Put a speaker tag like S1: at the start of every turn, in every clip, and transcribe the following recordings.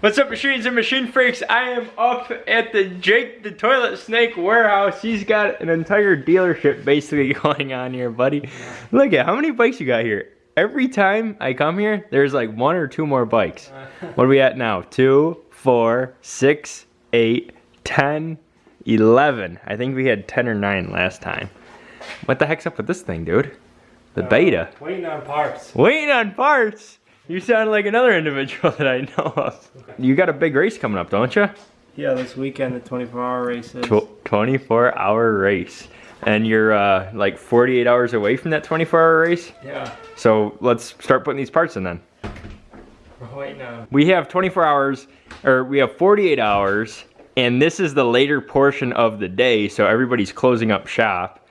S1: What's up, machines and machine freaks? I am up at the Jake the Toilet Snake warehouse. He's got an entire dealership basically going on here, buddy. Look at how many bikes you got here. Every time I come here, there's like one or two more bikes. What are we at now? Two, four, six, eight, ten, eleven. I think we had ten or nine last time. What the heck's up with this thing, dude? The uh, beta.
S2: Waiting on parts.
S1: Waiting on parts. You sound like another individual that I know of. You got a big race coming up, don't you?
S2: Yeah, this weekend the 24 hour race
S1: Tw 24 hour race. And you're uh, like 48 hours away from that 24 hour race?
S2: Yeah,
S1: So let's start putting these parts in then.
S2: we're waiting on.
S1: We have 24 hours, or we have 48 hours, and this is the later portion of the day, so everybody's closing up shop.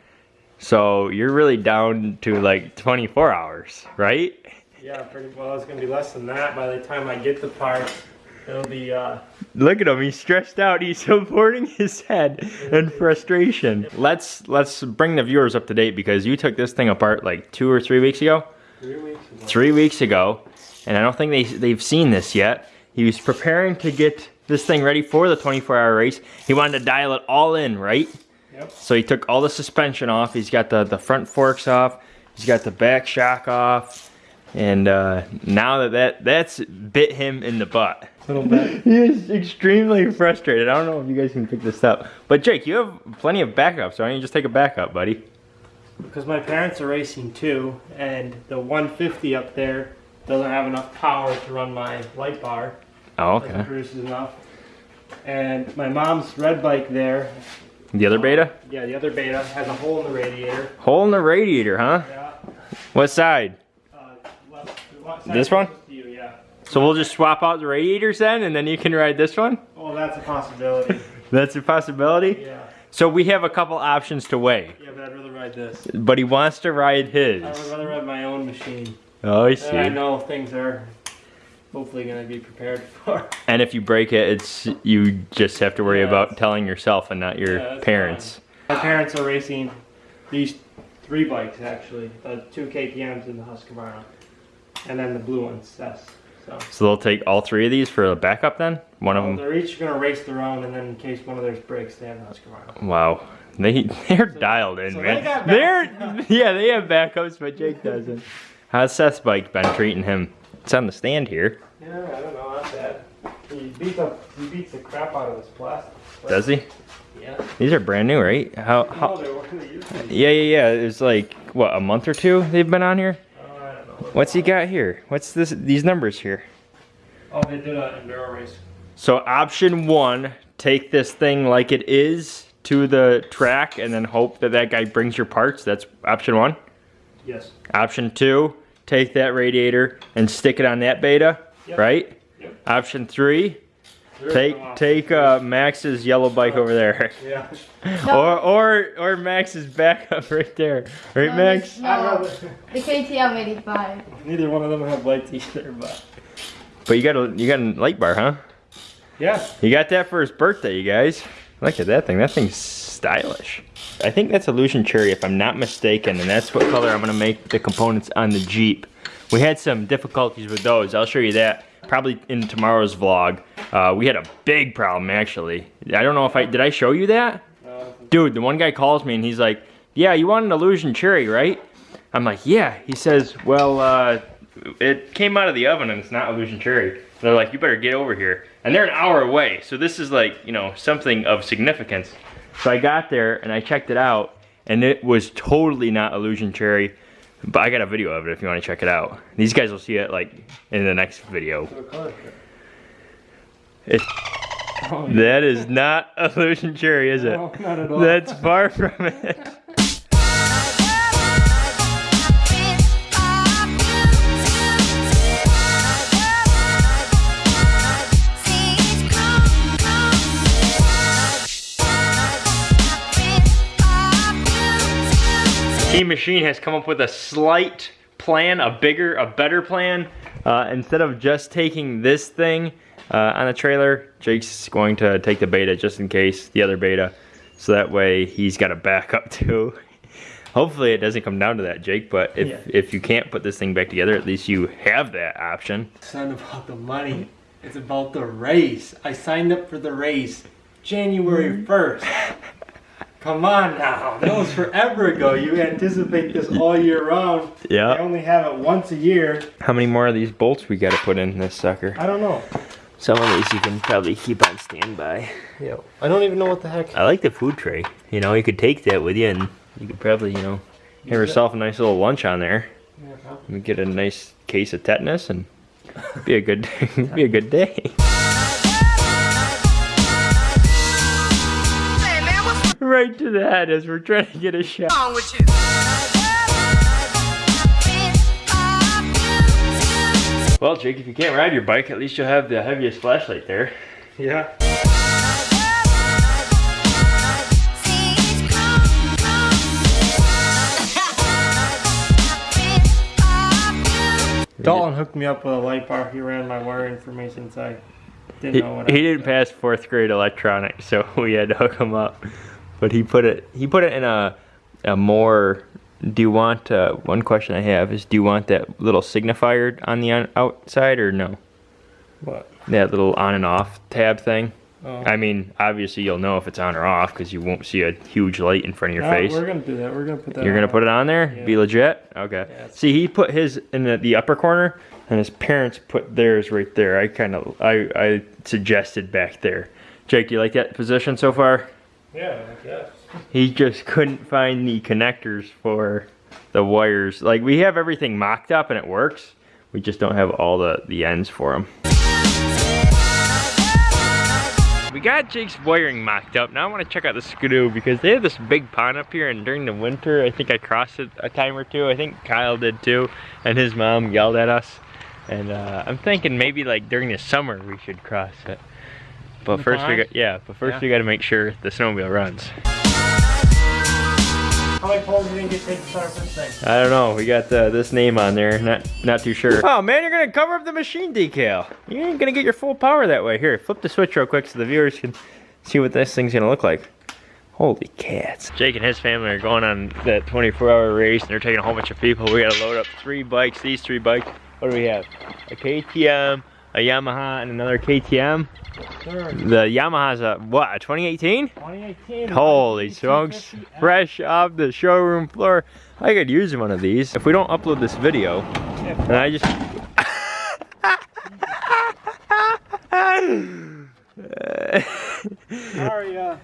S1: So you're really down to like 24 hours, right?
S2: Yeah, pretty well. It's gonna be less than that by the time I get the parts. It'll be uh,
S1: Look at him, he's stressed out. He's supporting his head in frustration. Let's let's bring the viewers up to date because you took this thing apart like two or three weeks ago.
S2: three weeks ago.
S1: Three weeks ago, and I don't think they they've seen this yet. He was preparing to get this thing ready for the 24-hour race. He wanted to dial it all in, right?
S2: Yep.
S1: So he took all the suspension off. He's got the the front forks off. He's got the back shock off. And uh, now that, that that's bit him in the butt.
S2: Little bit.
S1: He is extremely frustrated. I don't know if you guys can pick this up. But Jake, you have plenty of backups. So why don't you just take a backup, buddy?
S2: Because my parents are racing too, and the 150 up there doesn't have enough power to run my light bar.
S1: Oh,
S2: Doesn't
S1: okay.
S2: produce enough. And my mom's red bike there.
S1: The other beta?
S2: Yeah, the other beta has a hole in the radiator.
S1: Hole in the radiator, huh?
S2: Yeah.
S1: What side?
S2: Uh, left, left side
S1: This one?
S2: You, yeah.
S1: So we'll just swap out the radiators then, and then you can ride this one?
S2: Oh, that's a possibility.
S1: That's a possibility?
S2: yeah.
S1: So we have a couple options to weigh.
S2: Yeah, but I'd rather ride this.
S1: But he wants to ride his.
S2: I would rather ride my own machine.
S1: Oh, I see.
S2: And I know things are hopefully going to be prepared for.
S1: And if you break it, it's you just have to worry
S2: Yeah,
S1: about telling yourself and not your
S2: Yeah,
S1: parents.
S2: My parents are racing these three bikes actually, the two KTM's and the Husqvarna, and then the blue ones. That's so.
S1: So they'll take all three of these for a backup then? One of them?
S2: they're each going to race their own, and then in case one of theirs breaks, they have Husqvarna.
S1: Wow. They they're dialed in,
S2: so
S1: man.
S2: they
S1: They're yeah, they have backups, but Jake doesn't. How's Seth's bike been treating him? It's on the stand here.
S2: Yeah, I don't know, not bad. He beats up, he beats the crap out of this plastic.
S1: Does he?
S2: Yeah.
S1: These are brand new, right? How
S2: No,
S1: how
S2: they're what they used.
S1: Yeah, yeah, yeah. It's like what, a month or two they've been on here?
S2: Oh, I don't know.
S1: What's he got here? What's this these numbers here?
S2: Oh, they did an enduro race.
S1: So option 1, take this thing like it is to the track and then hope that that guy brings your parts. That's option 1.
S2: Yes.
S1: Option 2, take that radiator and stick it on that beta,
S2: Yep.
S1: right?
S2: Yep.
S1: Option 3,
S2: There is
S1: take take uh, Max's yellow bike over there.
S2: Yeah.
S1: Or or or Max's backup right there. Right,
S3: No,
S1: Max?
S3: No,
S2: I'd
S3: the KTM 85.
S2: Neither one of them have lights either, but.
S1: But you got a you got a light bar, huh?
S2: Yeah.
S1: You got that for his birthday, you guys. Look at that thing. That thing's stylish. I think that's Illusion Cherry, if I'm not mistaken, and that's what color I'm gonna make the components on the Jeep. We had some difficulties with those. I'll show you that probably in tomorrow's vlog. Uh, we had a big problem, actually. I don't know if I, did I show you that? Dude, the one guy calls me and he's like, yeah, you want an Illusion Cherry, right? I'm like, yeah. He says, well, uh, it came out of the oven and it's not Illusion Cherry. They're like, you better get over here. And they're an hour away. So this is like, you know, something of significance. So I got there and I checked it out and it was totally not Illusion Cherry. But I got a video of it if you want to check it out. These guys will see it like in the next video. It,
S2: Oh, yeah.
S1: that is not a Illusion Cherry, is it?
S2: No, not at all.
S1: That's far from it. Team Machine has come up with a slight plan, a bigger, a better plan. Uh, instead of just taking this thing uh, on a trailer, Jake's going to take the beta just in case, the other beta. So that way he's got a backup too. Hopefully it doesn't come down to that, Jake, but if,
S2: Yeah.
S1: if you can't put this thing back together, at least you have that option.
S2: It's not about the money. It's about the race. I signed up for the race January 1st. Come on now. That was forever ago. You anticipate this all year round.
S1: Yeah.
S2: I only have it once a year.
S1: How many more of these bolts we gotta put in this sucker?
S2: I don't know.
S1: Some of these you can probably keep on standby.
S2: Yeah. I don't even know what the heck.
S1: I like the food tray. You know, you could take that with you and you could probably, you know, have yourself a nice little lunch on there. You get a nice case of tetanus and be a good be a good day. Right to the head as we're trying to get a shot.
S4: wrong with you?
S1: Well, Jake, if you can't ride your bike, at least you'll have the heaviest flashlight there.
S2: Yeah. Dalton hooked me up with a light bar. He ran my wire information, so I didn't
S1: He,
S2: know what
S1: he didn't pass fourth grade electronics, so we had to hook him up. But he put it he put it in a a more. Do you want uh, one question I have is do you want that little signifier on the on, outside or no?
S2: What?
S1: That little on and off tab thing.
S2: Oh.
S1: I mean, obviously you'll know if it's on or off because you won't see a huge light in front of your
S2: No,
S1: face.
S2: We're gonna do that. We're gonna put that.
S1: You're gonna put it on there?
S2: Yeah.
S1: Be legit? Okay.
S2: Yeah,
S1: See, he put his in the, the upper corner, and his parents put theirs right there. I kind of I I suggested back there. Jake, you like that position so far?
S2: Yeah, I guess.
S1: He just couldn't find the connectors for the wires. Like we have everything mocked up and it works. We just don't have all the the ends for them. We got Jake's wiring mocked up. Now I want to check out the Skidoo because they have this big pond up here and during the winter I think I crossed it a time or two. I think Kyle did too and his mom yelled at us. And uh, I'm thinking maybe like during the summer we should cross it. But
S2: The
S1: first we
S2: pond?
S1: got yeah, but first
S2: Yeah.
S1: we got to make sure the snowmobile runs.
S2: How many poles you didn't get taken for this thing?
S1: I don't know. We got uh, this name on there. Not not too sure. Oh man, you're gonna cover up the machine decal. You ain't gonna get your full power that way. Here, flip the switch real quick so the viewers can see what this thing's gonna look like. Holy cats. Jake and his family are going on that 24 hour race and they're taking a whole bunch of people. We gotta load up three bikes, these three bikes. What do we have? A KTM, a Yamaha, and another KTM. The Yamaha's a, what, a 2018?
S2: 2018.
S1: Holy smokes, fresh off the showroom floor. I could use one of these. If we don't upload this video, and I just...
S2: Sorry, uh,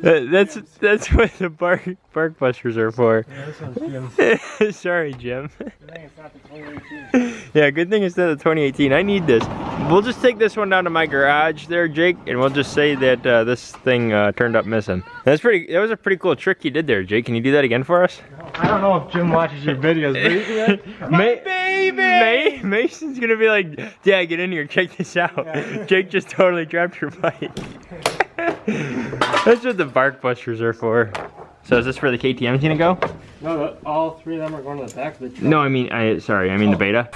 S1: That- that's that's what the bark bark busters are for.
S2: yeah, Jim's.
S1: Sorry, Jim.
S2: Good thing it's not the 2018.
S1: yeah, good thing it's not the 2018. I need this. We'll just take this one down to my garage there, Jake, and we'll just say that uh, this thing uh, turned up missing. That's pretty. That was a pretty cool trick you did there, Jake. Can you do that again for us?
S2: I don't know if Jim watches your videos, but.
S1: My baby! May, Mason's gonna be like, Dad, get in here, check this out.
S2: Yeah.
S1: Jake just totally dropped your bike. That's what the bark busters are for. So is this where the KTM's gonna go?
S2: No, the, all three of them are going to the back of the truck.
S1: No, I mean, I sorry, I mean the
S4: oh. beta.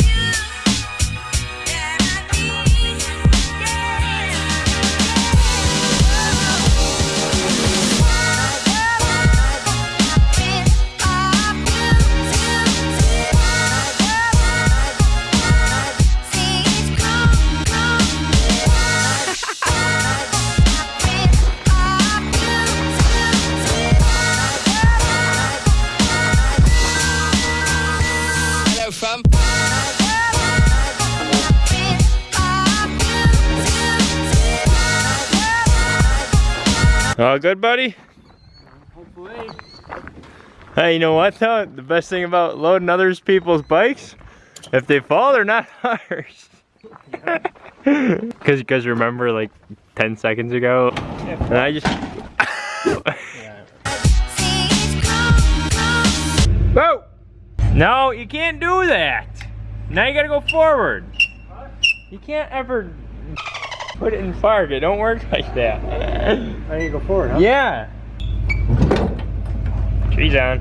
S1: All good, buddy?
S2: Hopefully.
S1: Hey, you know what though? The best thing about loading others people's bikes, if they fall, they're not ours. Cause, cause remember like 10 seconds ago, and I just, whoa! No, you can't do that. Now you gotta go forward. You can't ever put it in park. It don't work like that.
S2: I need to go forward, huh?
S1: Yeah. Trees on.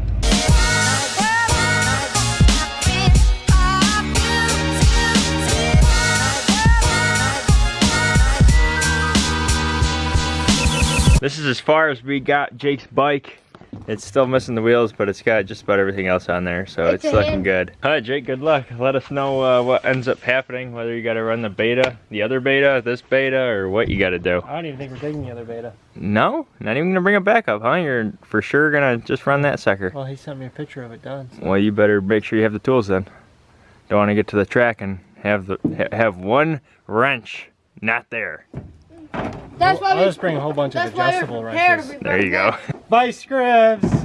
S1: This is as far as we got Jake's bike It's still missing the wheels, but it's got just about everything else on there, so
S3: It's
S1: it's, looking
S3: hand-
S1: good. All right, Jake, good luck. Let us know uh, what ends up happening, whether you got to run the beta, the other beta, this beta, or what you got to do.
S2: I don't even think we're taking the other beta.
S1: No, not even gonna bring it back up, huh? You're for sure gonna just run that sucker.
S2: Well, he sent me a picture of it done. so-
S1: Well, you better make sure you have the tools then. Don't want to get to the track and have the ha- have one wrench not there.
S3: That's why
S2: I'll
S3: we.
S2: just bring a whole bunch of adjustable wrenches.
S1: There you go.
S2: Bye, Scribs.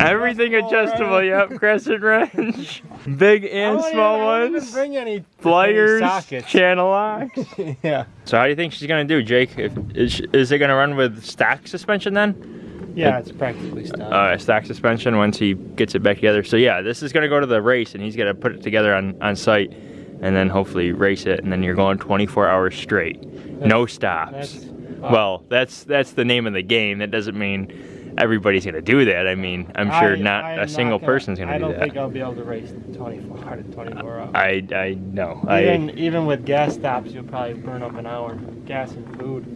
S1: Everything
S2: Adjustable
S1: adjustable, yep. Crescent wrench, big and
S2: I
S1: small
S2: don't
S1: ones,
S2: bring any
S1: pliers,
S2: any sockets.
S1: channel locks.
S2: yeah.
S1: So how do you think she's gonna do, Jake? If, is, is it gonna run with stack suspension then?
S2: Yeah, it's practically stopped.
S1: Uh, stock suspension once he gets it back together. So yeah, this is gonna go to the race, and he's gonna put it together on on site, and then hopefully race it, and then you're going 24 hours straight, no stops. Well, that's that's the name of the game. That doesn't mean everybody's gonna do that. I mean, I'm sure
S2: I-
S1: not a single
S2: gonna-
S1: person's gonna do that.
S2: I
S1: do
S2: don't think I'll be able to race 24 out of 24 hours.
S1: I I know.
S2: even
S1: I
S2: even with gas stops, you'll probably burn up an hour. Gas and food.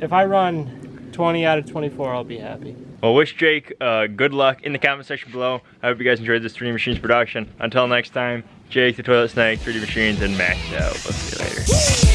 S2: If I run 20 out of 24, I'll be happy.
S1: well wish Jake uh, good luck in the comment section below. I hope you guys enjoyed this 3D Machines production. Until next time, Jake the Toilet Snake, 3D Machines, and Max out. Let's see you later.